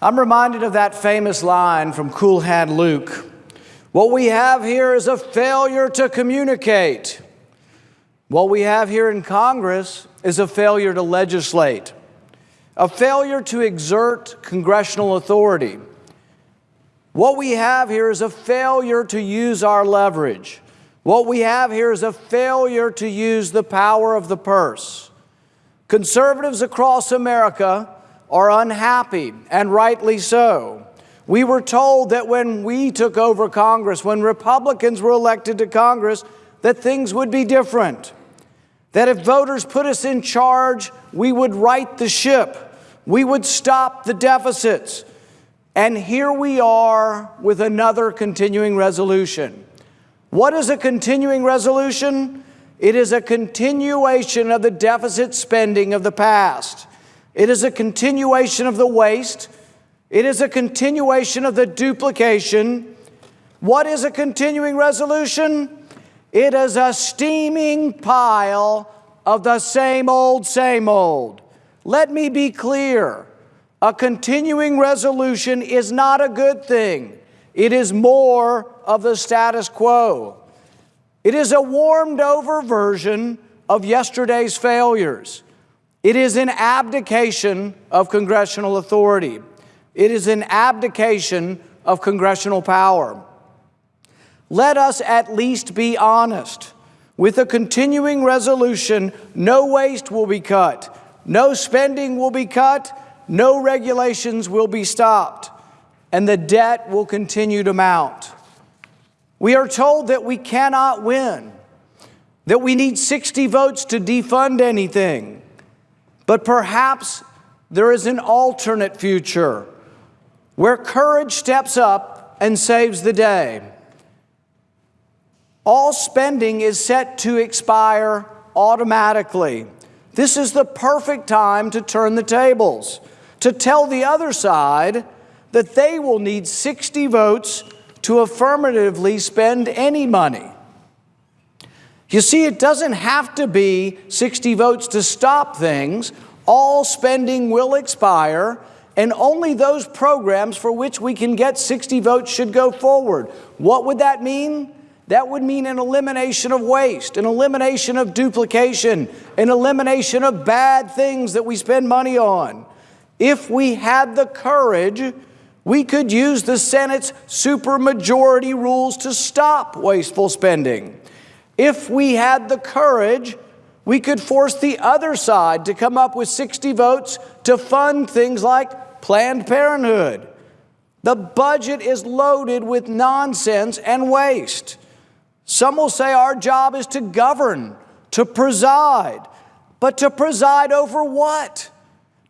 I'm reminded of that famous line from Cool Hand Luke. What we have here is a failure to communicate. What we have here in Congress is a failure to legislate, a failure to exert congressional authority. What we have here is a failure to use our leverage. What we have here is a failure to use the power of the purse. Conservatives across America are unhappy, and rightly so. We were told that when we took over Congress, when Republicans were elected to Congress, that things would be different. That if voters put us in charge, we would right the ship. We would stop the deficits. And here we are with another continuing resolution. What is a continuing resolution? It is a continuation of the deficit spending of the past. It is a continuation of the waste. It is a continuation of the duplication. What is a continuing resolution? It is a steaming pile of the same old, same old. Let me be clear. A continuing resolution is not a good thing. It is more of the status quo. It is a warmed over version of yesterday's failures. It is an abdication of congressional authority. It is an abdication of congressional power. Let us at least be honest. With a continuing resolution, no waste will be cut, no spending will be cut, no regulations will be stopped, and the debt will continue to mount. We are told that we cannot win, that we need 60 votes to defund anything. But perhaps there is an alternate future where courage steps up and saves the day all spending is set to expire automatically. This is the perfect time to turn the tables, to tell the other side that they will need 60 votes to affirmatively spend any money. You see, it doesn't have to be 60 votes to stop things. All spending will expire, and only those programs for which we can get 60 votes should go forward. What would that mean? That would mean an elimination of waste, an elimination of duplication, an elimination of bad things that we spend money on. If we had the courage, we could use the Senate's supermajority rules to stop wasteful spending. If we had the courage, we could force the other side to come up with 60 votes to fund things like Planned Parenthood. The budget is loaded with nonsense and waste. Some will say our job is to govern, to preside. But to preside over what?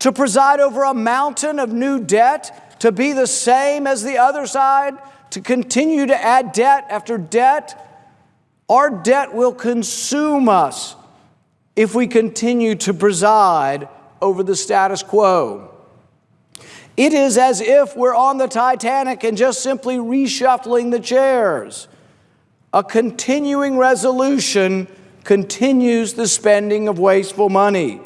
To preside over a mountain of new debt? To be the same as the other side? To continue to add debt after debt? Our debt will consume us if we continue to preside over the status quo. It is as if we're on the Titanic and just simply reshuffling the chairs. A continuing resolution continues the spending of wasteful money.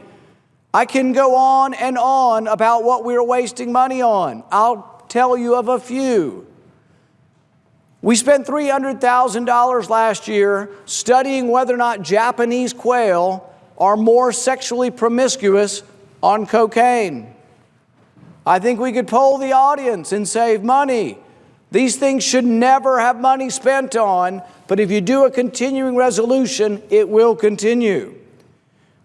I can go on and on about what we're wasting money on. I'll tell you of a few. We spent $300,000 last year studying whether or not Japanese quail are more sexually promiscuous on cocaine. I think we could poll the audience and save money. These things should never have money spent on, but if you do a continuing resolution, it will continue.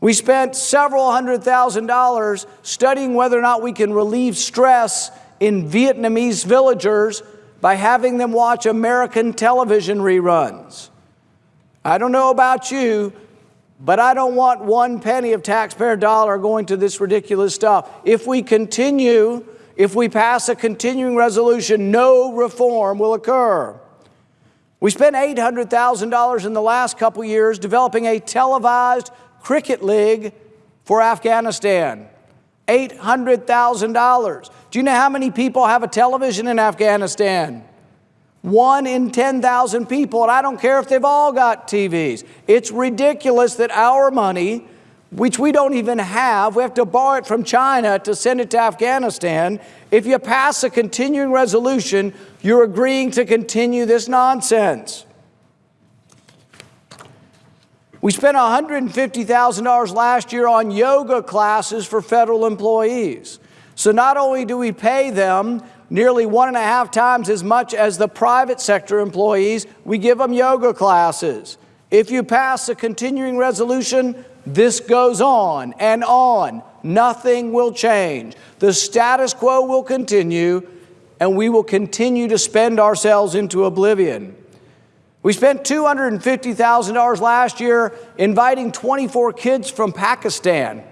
We spent several hundred thousand dollars studying whether or not we can relieve stress in Vietnamese villagers by having them watch American television reruns. I don't know about you, but I don't want one penny of taxpayer dollar going to this ridiculous stuff. If we continue if we pass a continuing resolution, no reform will occur. We spent $800,000 in the last couple years developing a televised cricket league for Afghanistan. $800,000. Do you know how many people have a television in Afghanistan? One in 10,000 people, and I don't care if they've all got TVs. It's ridiculous that our money which we don't even have. We have to borrow it from China to send it to Afghanistan. If you pass a continuing resolution, you're agreeing to continue this nonsense. We spent $150,000 last year on yoga classes for federal employees. So not only do we pay them nearly one and a half times as much as the private sector employees, we give them yoga classes. If you pass a continuing resolution, this goes on and on. Nothing will change. The status quo will continue, and we will continue to spend ourselves into oblivion. We spent $250,000 last year inviting 24 kids from Pakistan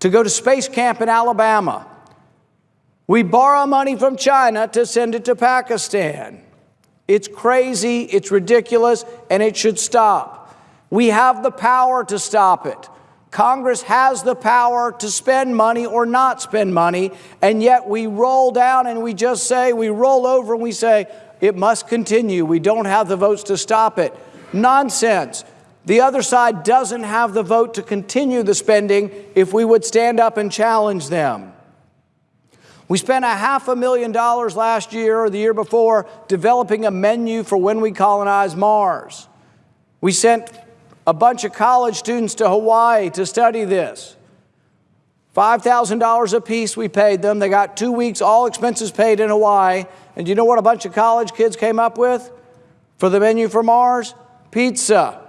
to go to space camp in Alabama. We borrow money from China to send it to Pakistan. It's crazy, it's ridiculous, and it should stop. We have the power to stop it. Congress has the power to spend money or not spend money, and yet we roll down and we just say, we roll over and we say, it must continue. We don't have the votes to stop it. Nonsense. The other side doesn't have the vote to continue the spending if we would stand up and challenge them. We spent a half a million dollars last year or the year before developing a menu for when we colonize Mars. We sent a bunch of college students to Hawaii to study this. $5,000 a piece we paid them. They got two weeks, all expenses paid in Hawaii. And you know what a bunch of college kids came up with for the menu for Mars? Pizza.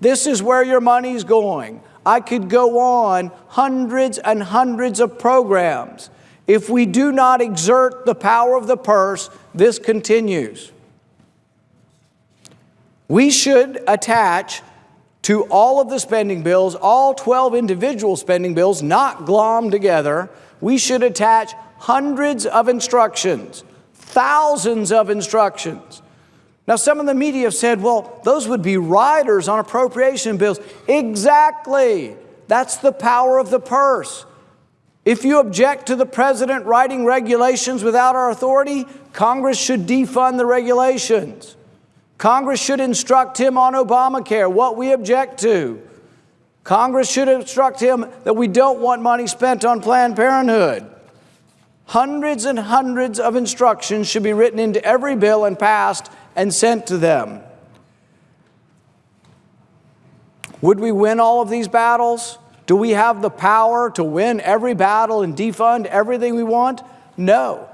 This is where your money's going. I could go on hundreds and hundreds of programs. If we do not exert the power of the purse, this continues. We should attach to all of the spending bills, all 12 individual spending bills, not glom together, we should attach hundreds of instructions, thousands of instructions. Now, some of the media have said, well, those would be riders on appropriation bills. Exactly. That's the power of the purse. If you object to the president writing regulations without our authority, Congress should defund the regulations. Congress should instruct him on Obamacare, what we object to. Congress should instruct him that we don't want money spent on Planned Parenthood. Hundreds and hundreds of instructions should be written into every bill and passed and sent to them. Would we win all of these battles? Do we have the power to win every battle and defund everything we want? No.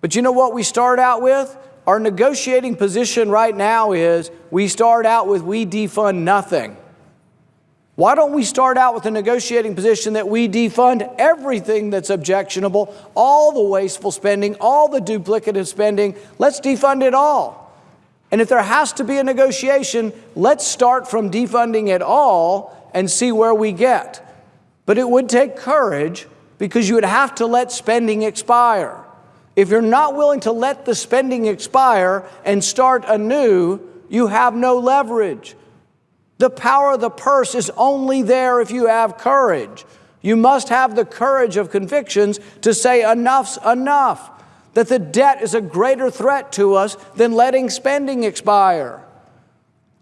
But you know what we start out with? Our negotiating position right now is we start out with we defund nothing. Why don't we start out with a negotiating position that we defund everything that's objectionable, all the wasteful spending, all the duplicative spending? Let's defund it all. And if there has to be a negotiation, let's start from defunding it all and see where we get. But it would take courage because you would have to let spending expire. If you're not willing to let the spending expire and start anew, you have no leverage. The power of the purse is only there if you have courage. You must have the courage of convictions to say enough's enough, that the debt is a greater threat to us than letting spending expire.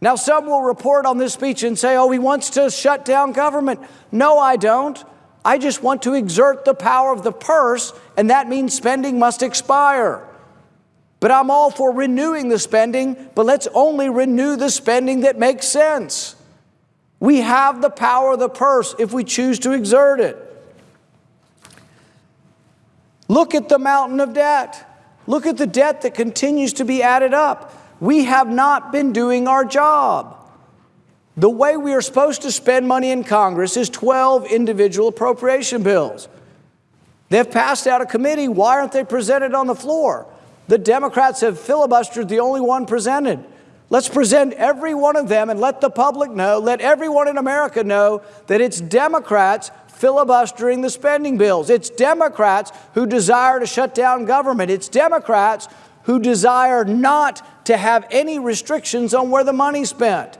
Now, some will report on this speech and say, oh, he wants to shut down government. No, I don't. I just want to exert the power of the purse, and that means spending must expire. But I'm all for renewing the spending, but let's only renew the spending that makes sense. We have the power of the purse if we choose to exert it. Look at the mountain of debt. Look at the debt that continues to be added up. We have not been doing our job. The way we are supposed to spend money in Congress is 12 individual appropriation bills. They've passed out of committee. Why aren't they presented on the floor? The Democrats have filibustered the only one presented. Let's present every one of them and let the public know, let everyone in America know that it's Democrats filibustering the spending bills. It's Democrats who desire to shut down government. It's Democrats who desire not to have any restrictions on where the money's spent.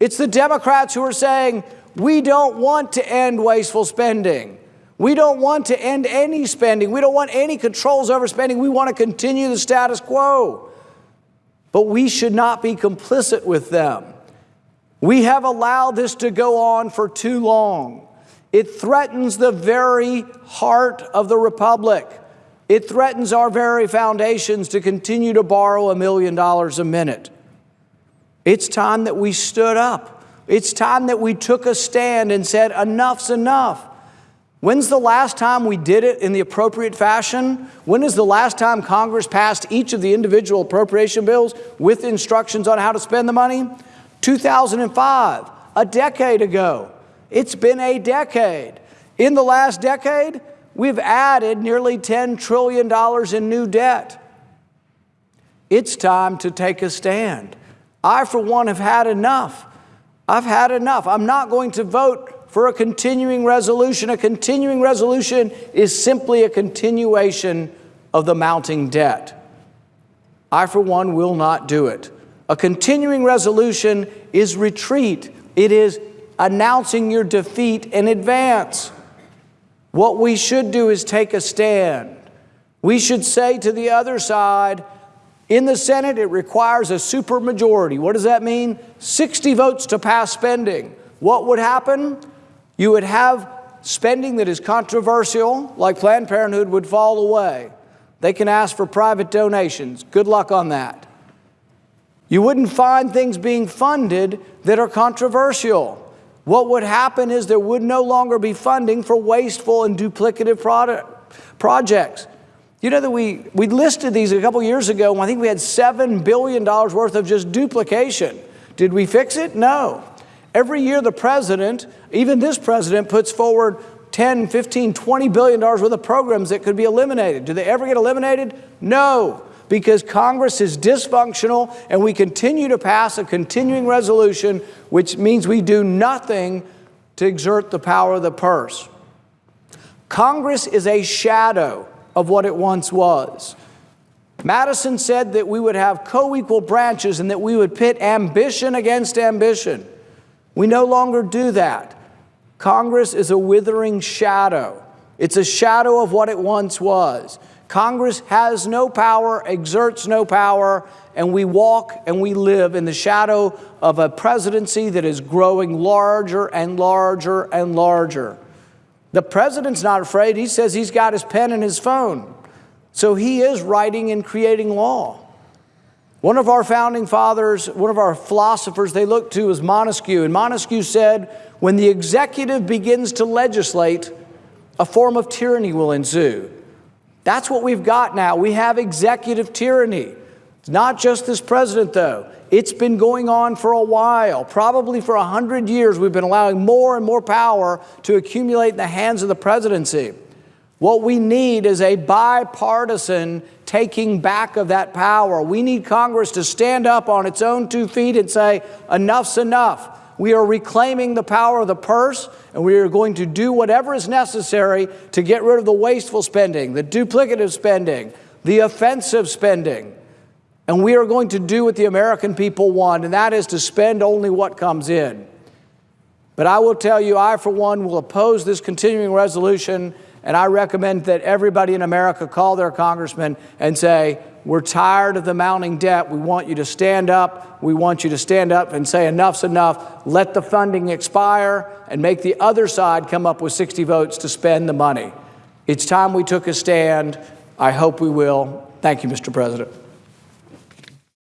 It's the Democrats who are saying, we don't want to end wasteful spending. We don't want to end any spending. We don't want any controls over spending. We want to continue the status quo. But we should not be complicit with them. We have allowed this to go on for too long. It threatens the very heart of the republic. It threatens our very foundations to continue to borrow a million dollars a minute. It's time that we stood up. It's time that we took a stand and said, enough's enough. When's the last time we did it in the appropriate fashion? When is the last time Congress passed each of the individual appropriation bills with instructions on how to spend the money? 2005, a decade ago. It's been a decade. In the last decade, we've added nearly $10 trillion in new debt. It's time to take a stand. I, for one, have had enough. I've had enough. I'm not going to vote for a continuing resolution. A continuing resolution is simply a continuation of the mounting debt. I, for one, will not do it. A continuing resolution is retreat. It is announcing your defeat in advance. What we should do is take a stand. We should say to the other side, in the Senate, it requires a supermajority. What does that mean? 60 votes to pass spending. What would happen? You would have spending that is controversial, like Planned Parenthood, would fall away. They can ask for private donations. Good luck on that. You wouldn't find things being funded that are controversial. What would happen is there would no longer be funding for wasteful and duplicative product, projects. You know that we, we listed these a couple years ago, and I think we had $7 billion worth of just duplication. Did we fix it? No. Every year the president, even this president, puts forward 10, 15, 20 billion dollars worth of programs that could be eliminated. Do they ever get eliminated? No, because Congress is dysfunctional and we continue to pass a continuing resolution, which means we do nothing to exert the power of the purse. Congress is a shadow of what it once was. Madison said that we would have co-equal branches and that we would pit ambition against ambition. We no longer do that. Congress is a withering shadow. It's a shadow of what it once was. Congress has no power, exerts no power, and we walk and we live in the shadow of a presidency that is growing larger and larger and larger. The president's not afraid. He says he's got his pen and his phone. So he is writing and creating law. One of our founding fathers, one of our philosophers they looked to was Montesquieu. And Montesquieu said, when the executive begins to legislate, a form of tyranny will ensue. That's what we've got now. We have executive tyranny. It's not just this president, though. It's been going on for a while. Probably for a hundred years, we've been allowing more and more power to accumulate in the hands of the presidency. What we need is a bipartisan taking back of that power. We need Congress to stand up on its own two feet and say, enough's enough. We are reclaiming the power of the purse, and we are going to do whatever is necessary to get rid of the wasteful spending, the duplicative spending, the offensive spending. And we are going to do what the American people want, and that is to spend only what comes in. But I will tell you, I, for one, will oppose this continuing resolution, and I recommend that everybody in America call their congressman and say, we're tired of the mounting debt. We want you to stand up. We want you to stand up and say enough's enough. Let the funding expire and make the other side come up with 60 votes to spend the money. It's time we took a stand. I hope we will. Thank you, Mr. President.